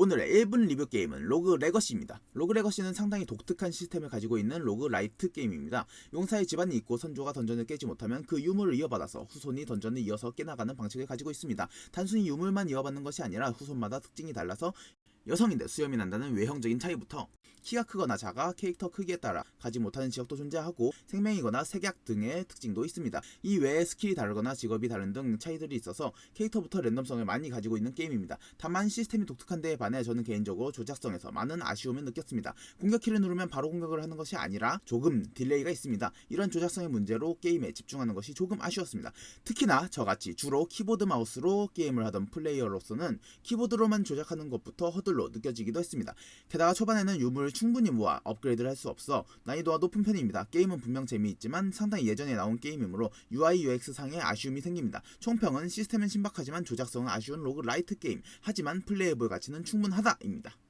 오늘의 1분 리뷰 게임은 Rogue Legacy입니다. Rogue Legacy는 상당히 독특한 시스템을 가지고 있는 roguelite 게임입니다. 용사의 집안이 있고 선조가 던전을 깨지 못하면 그 유물을 이어받아서 후손이 던전을 이어서 깨나가는 방식을 가지고 있습니다. 단순히 유물만 이어받는 것이 아니라 후손마다 특징이 달라서 여성인데 수염이 난다는 외형적인 차이부터 키가 크거나 작아 캐릭터 크기에 따라 가지 못하는 지역도 존재하고 색맹이거나 색약 등의 특징도 있습니다. 이 외에 스킬이 다르거나 직업이 다른 등 차이들이 있어서 캐릭터부터 random성을 많이 가지고 있는 게임입니다. 다만 시스템이 독특한 데에 반해 저는 개인적으로 조작성에서 많은 아쉬움을 느꼈습니다. 공격 키를 누르면 바로 공격을 하는 것이 아니라 조금 delay가 있습니다. 이런 조작성의 문제로 게임에 집중하는 것이 조금 아쉬웠습니다. 특히나 저같이 주로 키보드 마우스로 게임을 하던 플레이어로서는 키보드로만 조작하는 것부터 허들로 느껴지기도 했습니다. 게다가 초반에는 유물을 충분히 모아 업그레이드를 할 수 없어 난이도가 높은 편입니다. 게임은 분명 재미있지만 상당히 예전에 나온 게임이므로 UI UX 상의 아쉬움이 생깁니다. 총평은 시스템은 신박하지만 조작성은 아쉬운 roguelite 게임 하지만 playable 가치는 충분하다입니다.